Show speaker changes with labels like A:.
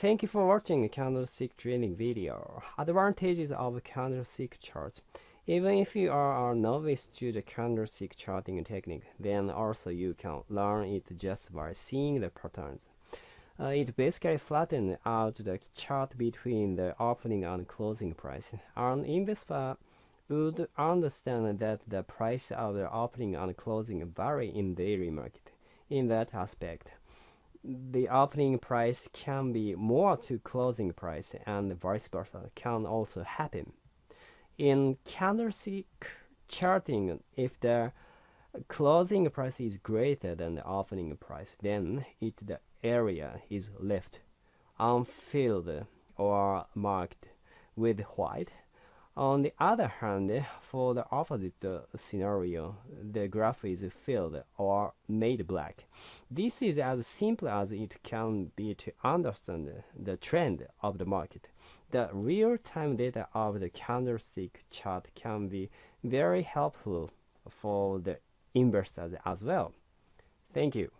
A: Thank you for watching candlestick trading video. Advantages of candlestick charts. Even if you are a novice to the candlestick charting technique, then also you can learn it just by seeing the patterns. Uh, it basically flattens out the chart between the opening and closing price. An investor would understand that the price of the opening and closing vary in daily market. In that aspect, the opening price can be more to closing price and vice versa can also happen. In candlestick charting, if the closing price is greater than the opening price, then it the area is left unfilled or marked with white. On the other hand, for the opposite scenario, the graph is filled or made black. This is as simple as it can be to understand the trend of the market. The real-time data of the candlestick chart can be very helpful for the investors as well. Thank you.